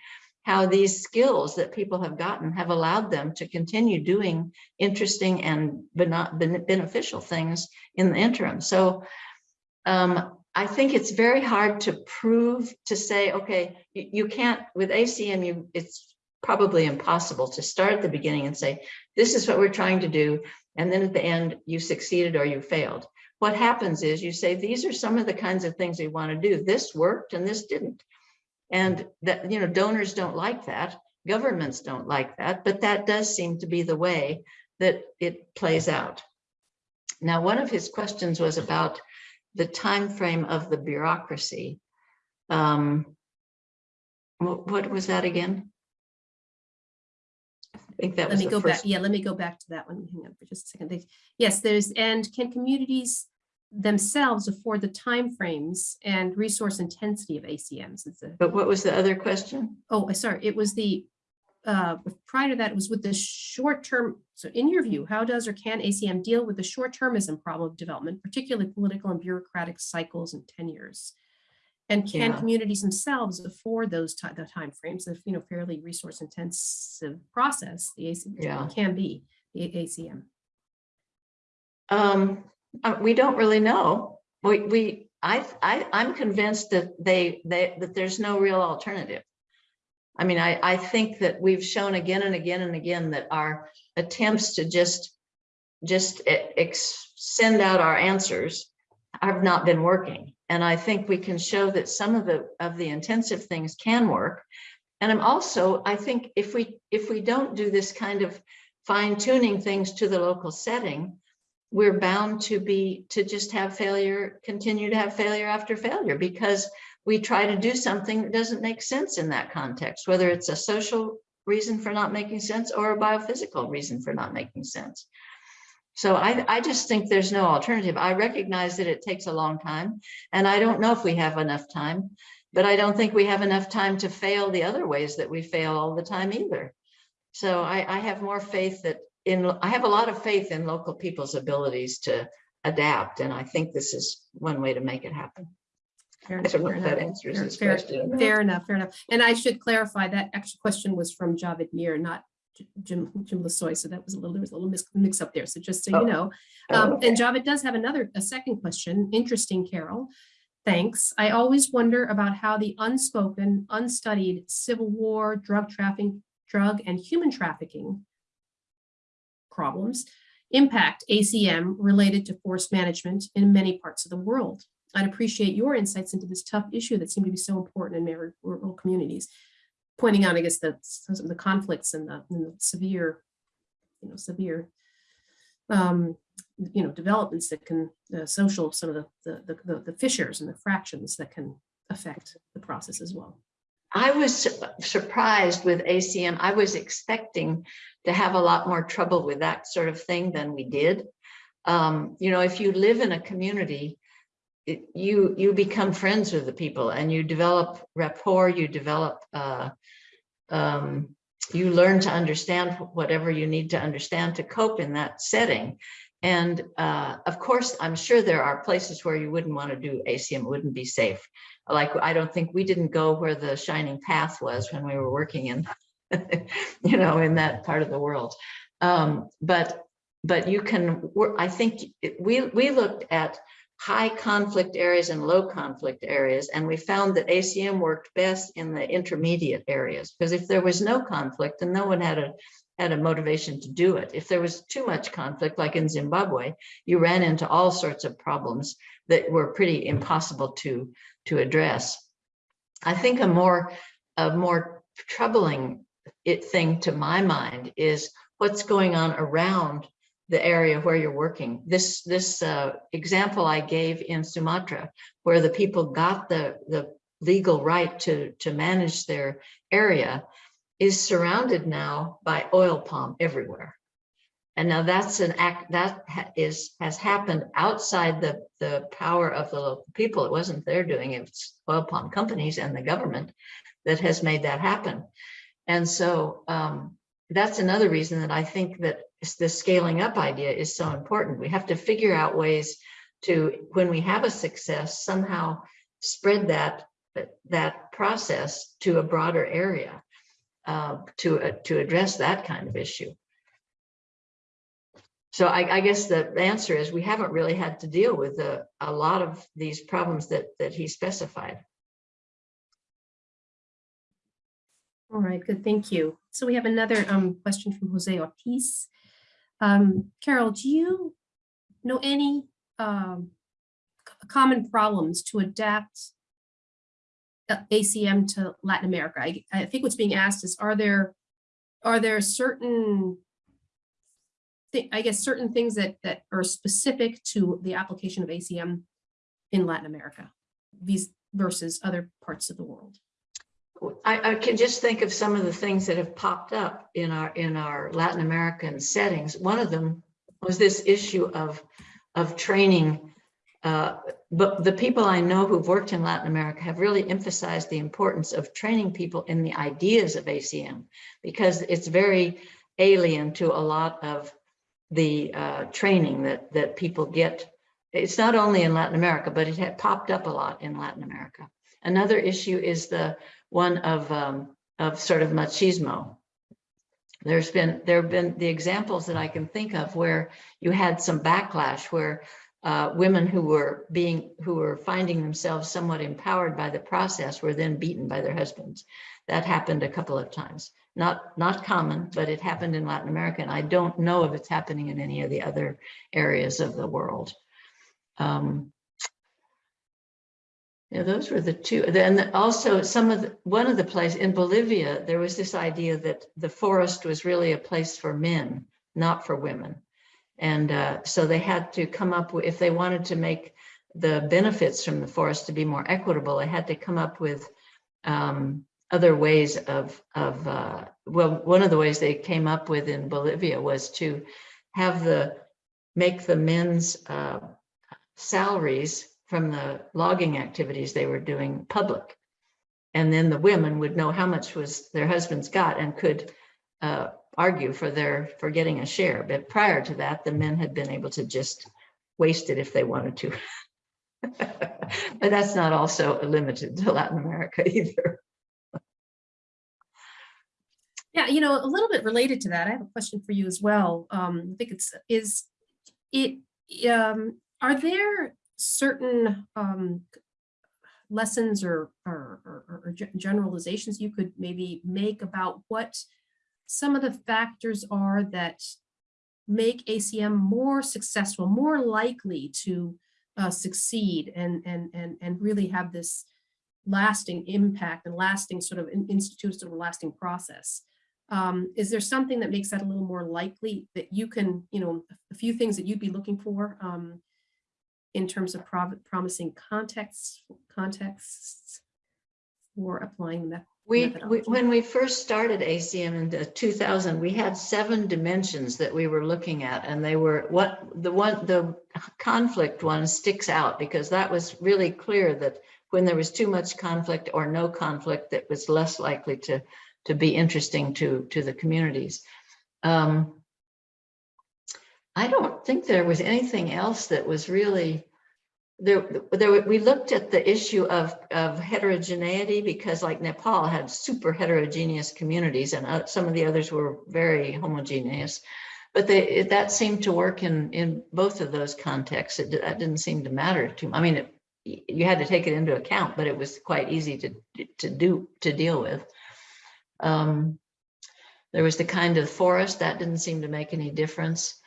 how these skills that people have gotten have allowed them to continue doing interesting and beneficial things in the interim. So um, I think it's very hard to prove to say, okay, you, you can't with ACM, you it's probably impossible to start at the beginning and say, this is what we're trying to do. And then at the end, you succeeded or you failed. What happens is you say, these are some of the kinds of things we want to do. This worked and this didn't. And that, you know, donors don't like that. Governments don't like that, but that does seem to be the way that it plays out. Now, one of his questions was about the time frame of the bureaucracy. Um, What, what was that again? I think that Let was me the go back, first. yeah, let me go back to that one. Hang on for just a second. They- Yes, there's, and can communities themselves afford the timeframes and resource intensity of ACMs? A, But what was the other question? oh, sorry, it was the, uh, prior to that, it was with the short term. So in your view, how does or can ACM deal with the short termism problem of development, particularly political and bureaucratic cycles and tenures? And can Yeah. communities themselves afford those the timeframes of, you know, fairly resource intensive process, the ACM Yeah. can be, the ACM? Um, uh, we don't really know. We, we, I, I, I'm convinced that they, they, that there's no real alternative. I mean, I, I think that we've shown again and again and again that our attempts to just, just e- ex, send out our answers have not been working. And I think we can show that some of the, of the intensive things can work. And I'm also, I think if we, if we don't do this kind of fine tuning things to the local setting, we're bound to be, to just have failure, continue to have failure after failure because we try to do something that doesn't make sense in that context, whether it's a social reason for not making sense or a biophysical reason for not making sense. So I, I just think there's no alternative. I recognize that it takes a long time and I don't know if we have enough time, but I don't think we have enough time to fail the other ways that we fail all the time either. So I, I have more faith that in, I have a lot of faith in local people's abilities to adapt. And I think this is one way to make it happen. Fair enough, fair enough, fair- fair- Fair enough, fair enough. And I should clarify that extra question was from Javed Mir, not Jim, Jim Lasoy. So that was a little, there was a little mix, mix up there. So just so Oh, you know. Oh, Um, okay. and Javed does have another, a second question. Interesting, Carol. Thanks. I always wonder about how the unspoken, unstudied civil war, drug trafficking, drug and human trafficking problems impact ACM related to forest management in many parts of the world. I'd appreciate your insights into this tough issue that seem to be so important in many rural communities. Pointing out, I guess, the, some of the conflicts and the, and the severe, you know, severe, um, you know, developments that can, uh, social, some of the, the, the, the fissures and the fractions that can affect the process as well. I was surprised with ACM. I was expecting to have a lot more trouble with that sort of thing than we did. Um, you know, if you live in a community, you, you become friends with the people and you develop rapport, you develop, uh, um, you learn to understand whatever you need to understand to cope in that setting. And, uh, of course, I'm sure there are places where you wouldn't want to do ACM, it wouldn't be safe like, I don't think, we didn't go where the shining path was when we were working in, you know, in that part of the world. Um, but, but you can. I think we, we looked at high conflict areas and low conflict areas, and we found that ACM worked best in the intermediate areas, because if there was no conflict, then no one had a, had a motivation to do it. If there was too much conflict, like in Zimbabwe, you ran into all sorts of problems that were pretty impossible to to address. I think a more, a more troubling it thing to my mind is what's going on around the area where you're working. This, this uh, example I gave in Sumatra, where the people got the, the legal right to, to manage their area, is surrounded now by oil palm everywhere. And now that's an act that has happened outside the, the power of the local people. It wasn't their doing, it. it's oil palm companies and the government that has made that happen. And so um, that's another reason that I think that the scaling up idea is so important. We have to figure out ways to, when we have a success, somehow spread that, that- process to a broader area uh, to, uh, to address that kind of issue. So I, I guess the answer is we haven't really had to deal with a, a lot of these problems that, that he specified. All right, good, thank you. So we have another um, question from Jose Ortiz. Um, Carol, do you know any um, common problems to adapt uh, ACM to Latin America? I, I think what's being asked is, are there, are there certain, I guess, certain things that, that are specific to the application of ACM in Latin America these versus other parts of the world? I, I can just think of some of the things that have popped up in our, in our Latin American settings. One of them was this issue of, of training. Uh, But the people I know who've worked in Latin America have really emphasized the importance of training people in the ideas of ACM because it's very alien to a lot of the uh, training that, that people get. It's not only in Latin America, but it had popped up a lot in Latin America. Another issue is the one of, um, of sort of machismo. There's been, there have been the examples that I can think of where you had some backlash where uh, women who were being, who were finding themselves somewhat empowered by the process were then beaten by their husbands. That happened a couple of times. Not, not common, but it happened in Latin America. And I don't know if it's happening in any of the other areas of the world. Um, yeah, those were the two. Then also some of the, one of the place in Bolivia, there was this idea that the forest was really a place for men, not for women. And uh, so they had to come up with, if they wanted to make the benefits from the forest to be more equitable, they had to come up with um, other ways of, of uh, well, one of the ways they came up with in Bolivia was to have the, make the men's uh, salaries from the logging activities they were doing public. And then the women would know how much was their husbands got and could uh, argue for their, for getting a share. But prior to that, the men had been able to just waste it if they wanted to. But that's not also limited to Latin America either. Yeah, you know, a little bit related to that, I have a question for you as well. Um, I think it's, is it, um, are there certain um lessons or or, or, or generalizations you could maybe make about what some of the factors are that make ACM more successful, more likely to uh, succeed and, and, and, and really have this lasting impact and lasting sort of in- institute sort of lasting process. Um, is there something that makes that a little more likely that you can, you know, a few things that you'd be looking for um, in terms of promising contexts, contexts for applying that? We, we, when we first started ACM in 2000, we had seven dimensions that we were looking at. And they were what the one, the conflict one sticks out because that was really clear that when there was too much conflict or no conflict, that was less likely to, to be interesting to, to the communities. Um, I don't think there was anything else that was really there, there, we looked at the issue of, of heterogeneity because like Nepal had super heterogeneous communities and uh, some of the others were very homogeneous. But they, it- that seemed to work in, in both of those contexts. It, that didn't seem to matter to, I mean, it, you had to take it into account, but it was quite easy to, to do, to deal with. Um, There was the kind of forest that didn't seem to make any difference.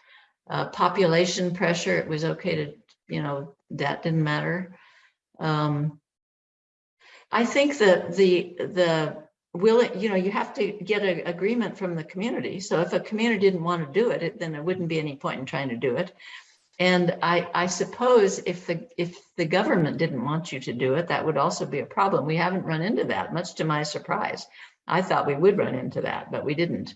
Uh, population pressure, it was okay to, you know, that didn't matter. Um, I think that the, the willing, you know, you have to get an agreement from the community. So if a community didn't want to do it, it- then there wouldn't be any point in trying to do it. And I, I suppose if the, if the government didn't want you to do it, that would also be a problem. We haven't run into that, much to my surprise. I thought we would run into that, but we didn't.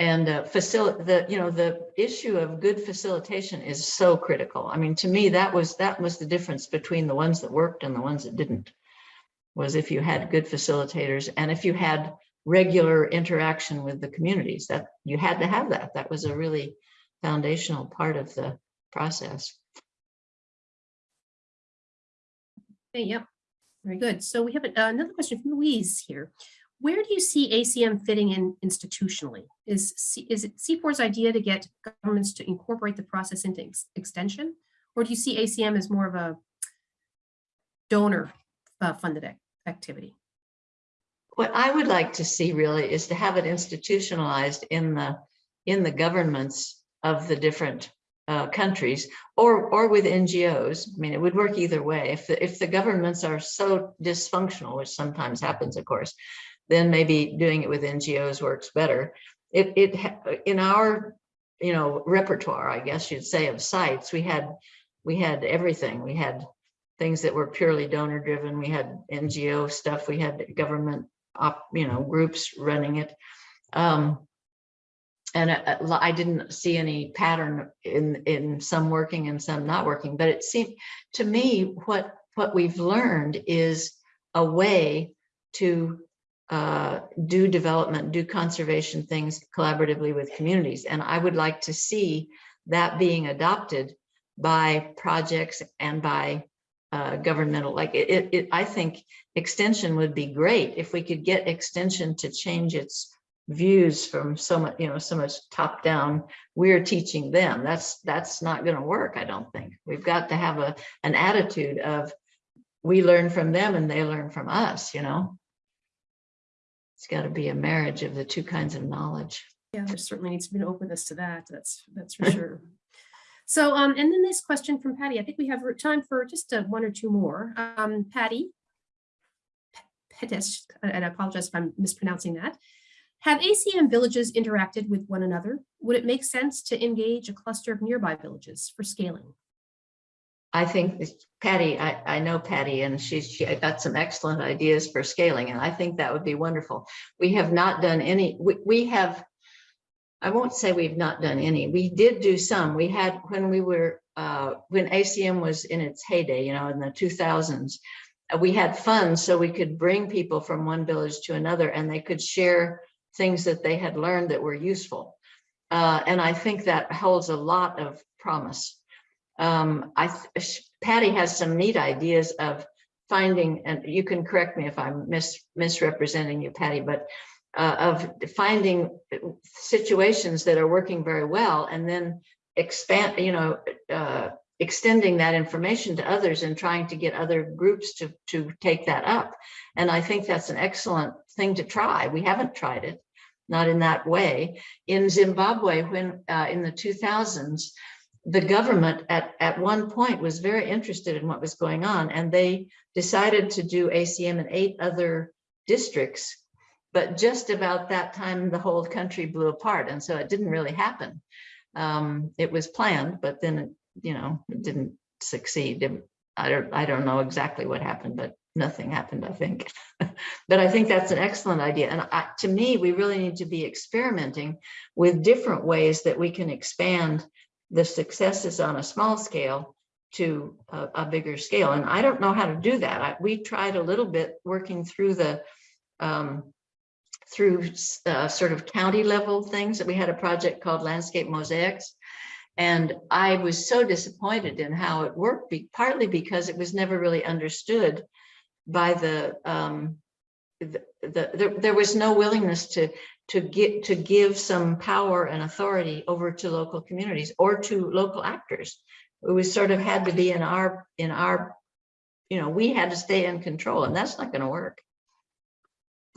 And uh, facilitate the, you know, the issue of good facilitation is so critical. I mean, to me, that was, that was the difference between the ones that worked and the ones that didn't. Was if you had good facilitators and if you had regular interaction with the communities, that you had to have that. That was a really foundational part of the process. Okay, yep, very good. So we have another question from Louise here. Where do you see ACM fitting in institutionally? Is, C- is it CIFOR's idea to get governments to incorporate the process into ex- extension? Or do you see ACM as more of a donor uh, funded ac- activity? what I would like to see really is to have it institutionalized in the, in the governments of the different uh, countries or, or with NGOs. I mean, it would work either way. If, the if the governments are so dysfunctional, which sometimes happens, of course, then maybe doing it with NGOs works better. It, it, in our, you know, repertoire, I guess you'd say, of sites, we had, we had everything. We had things that were purely donor driven. We had NGO stuff. We had government op, you know, groups running it. Um, and I, I didn't see any pattern in, in some working and some not working, but it seemed, to me, what, what we've learned is a way to uh, do development, do conservation things collaboratively with communities. And I would like to see that being adopted by projects and by uh, governmental, like it, it, it- I think extension would be great if we could get extension to change its views from so much, you know, so much top down. We're teaching them. That's, that's not going to work, I don't think. We've got to have a, an attitude of we learn from them and they learn from us, you know? It's got to be a marriage of the two kinds of knowledge. Yeah, there certainly needs to be an openness to that. That's, that's for sure. So, um, and then this question from Patty, I think we have time for just uh, one or two more. Um, Patty. Petish, and I apologize if I'm mispronouncing that. Have ACM villages interacted with one another? Would it make sense to engage a cluster of nearby villages for scaling? I think Patty, I, I know Patty and she's, she got some excellent ideas for scaling and I think that would be wonderful. We have not done any, we, we have, I won't say we've not done any. We did do some. We had, when we were, uh, when ACM was in its heyday, you know, in the two thousands, uh, we had funds so we could bring people from one village to another and they could share things that they had learned that were useful. Uh, and I think that holds a lot of promise. Um, I, Patty has some neat ideas of finding, and you can correct me if I'm mis misrepresenting you, Patty, but uh, of finding situations that are working very well and then expand, you know, uh, extending that information to others and trying to get other groups to, to take that up. And I think that's an excellent thing to try. We haven't tried it, not in that way. In Zimbabwe, when uh, in the 2000s, the government at, at one point was very interested in what was going on and they decided to do ACM in eight other districts. But just about that time, the whole country blew apart. And so it didn't really happen. Um, it was planned, but then, it, you know, it didn't succeed. It- I don't, I don't know exactly what happened, but nothing happened, I think. But I think that's an excellent idea. And I, to me, we really need to be experimenting with different ways that we can expand the successes on a small scale to a, a bigger scale. And I don't know how to do that. I, we tried a little bit working through the um, through uh, sort of county level things that we had a project called Landscape Mosaics. And I was so disappointed in how it worked, be, partly because it was never really understood by the, um, the, the, there, there was no willingness to, to get, to give some power and authority over to local communities or to local actors. It was sort of had to be in our, in our, you know, we had to stay in control and that's not gonna work.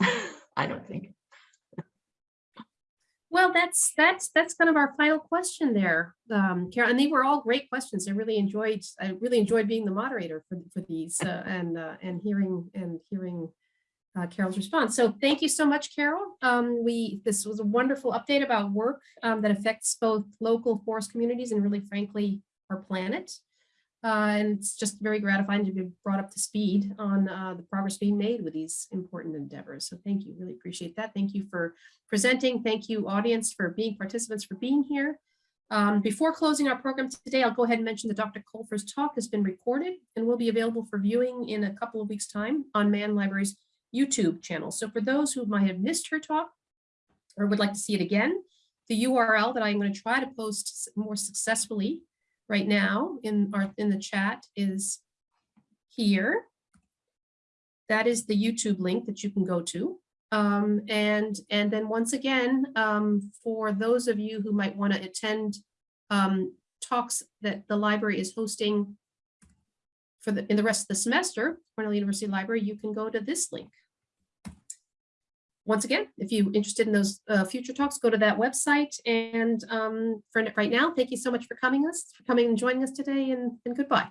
I don't think. Well, that's, that's, that's kind of our final question there, um, Carol, and they were all great questions. I really enjoyed, I really enjoyed being the moderator for, for these, uh, and, uh, and hearing, and hearing uh, Carol's response. So thank you so much, Carol. Um, we, this was a wonderful update about work, um, that affects both local forest communities and really frankly, our planet. Uh, and it's just very gratifying to be brought up to speed on, uh, the progress being made with these important endeavors. So thank you, really appreciate that. Thank you for presenting. Thank you, audience, for being participants, for being here. Um, before closing our program today, I'll go ahead and mention that Dr. Colfer's talk has been recorded and will be available for viewing in a couple of weeks' time on Mann Library's YouTube channel. So for those who might have missed her talk or would like to see it again, the URL that I'm going to try to post more successfully right now in our in the chat is here. That is the YouTube link that you can go to. Um, and, and then once again, um, for those of you who might want to attend um, talks that the library is hosting for the, in the rest of the semester, Cornell University Library, you can go to this link. Once again, if you're interested in those uh, future talks, go to that website. And um, for right now, thank you so much for coming us, for coming and joining us today and, and goodbye.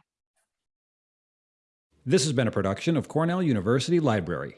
This has been a production of Cornell University Library.